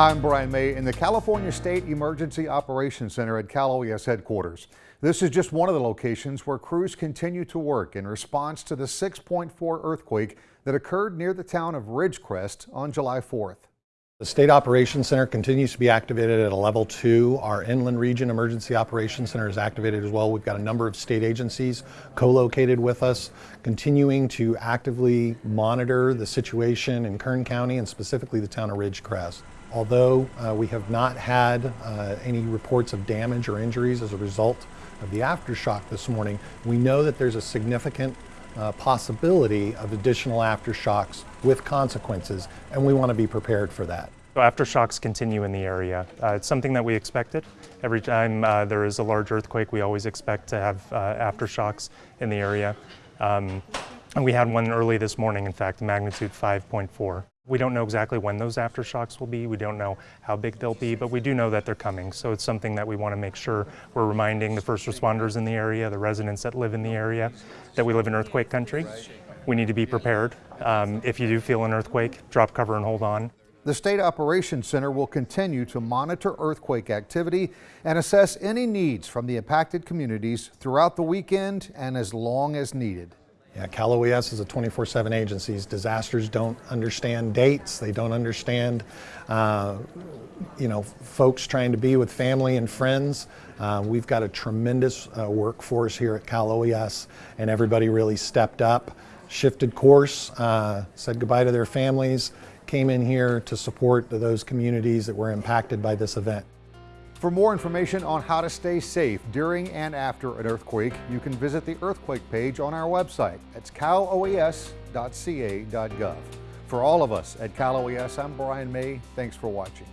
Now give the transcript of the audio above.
I'm Brian May in the California State Emergency Operations Center at Cal OES headquarters. This is just one of the locations where crews continue to work in response to the 6.4 earthquake that occurred near the town of Ridgecrest on July 4th. The State Operations Center continues to be activated at a level two. Our Inland Region Emergency Operations Center is activated as well. We've got a number of state agencies co-located with us, continuing to actively monitor the situation in Kern County and specifically the town of Ridgecrest. Although uh, we have not had uh, any reports of damage or injuries as a result of the aftershock this morning, we know that there's a significant uh, possibility of additional aftershocks with consequences, and we want to be prepared for that. So aftershocks continue in the area. Uh, it's something that we expected. Every time uh, there is a large earthquake, we always expect to have uh, aftershocks in the area. Um, and we had one early this morning, in fact, magnitude 5.4. We don't know exactly when those aftershocks will be. We don't know how big they'll be, but we do know that they're coming. So it's something that we want to make sure we're reminding the first responders in the area, the residents that live in the area, that we live in earthquake country. We need to be prepared. Um, if you do feel an earthquake, drop cover and hold on. The State Operations Center will continue to monitor earthquake activity and assess any needs from the impacted communities throughout the weekend and as long as needed. Yeah, Cal OES is a 24-7 agency. Disasters don't understand dates. They don't understand, uh, you know, folks trying to be with family and friends. Uh, we've got a tremendous uh, workforce here at Cal OES, and everybody really stepped up, shifted course, uh, said goodbye to their families, came in here to support those communities that were impacted by this event. For more information on how to stay safe during and after an earthquake, you can visit the earthquake page on our website. It's caloes.ca.gov. For all of us at Cal OES, I'm Brian May. Thanks for watching.